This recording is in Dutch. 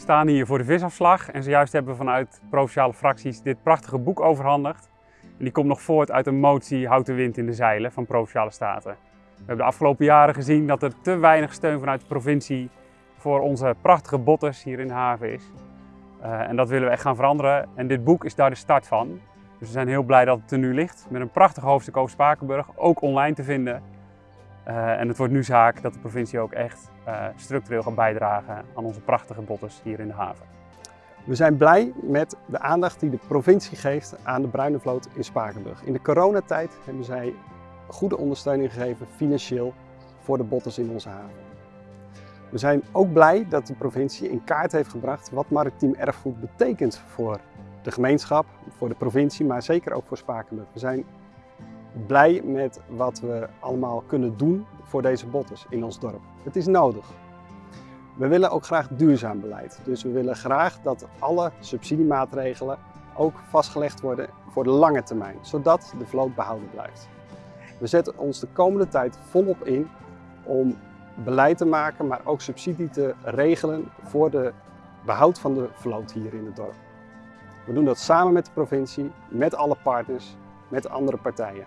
We staan hier voor de visafslag en zojuist hebben we vanuit provinciale fracties dit prachtige boek overhandigd. En die komt nog voort uit een motie Houd de wind in de zeilen van Provinciale Staten. We hebben de afgelopen jaren gezien dat er te weinig steun vanuit de provincie voor onze prachtige botters hier in de haven is. Uh, en dat willen we echt gaan veranderen en dit boek is daar de start van. Dus we zijn heel blij dat het er nu ligt met een prachtig hoofdstuk over Spakenburg, ook online te vinden. Uh, en het wordt nu zaak dat de provincie ook echt uh, structureel gaat bijdragen aan onze prachtige botters hier in de haven. We zijn blij met de aandacht die de provincie geeft aan de bruine vloot in Spakenburg. In de coronatijd hebben zij goede ondersteuning gegeven financieel voor de botters in onze haven. We zijn ook blij dat de provincie in kaart heeft gebracht wat maritiem erfgoed betekent voor de gemeenschap, voor de provincie, maar zeker ook voor Spakenburg. We zijn blij met wat we allemaal kunnen doen voor deze botters in ons dorp. Het is nodig. We willen ook graag duurzaam beleid. Dus we willen graag dat alle subsidiemaatregelen ook vastgelegd worden voor de lange termijn, zodat de vloot behouden blijft. We zetten ons de komende tijd volop in om beleid te maken, maar ook subsidie te regelen voor de behoud van de vloot hier in het dorp. We doen dat samen met de provincie, met alle partners, met andere partijen.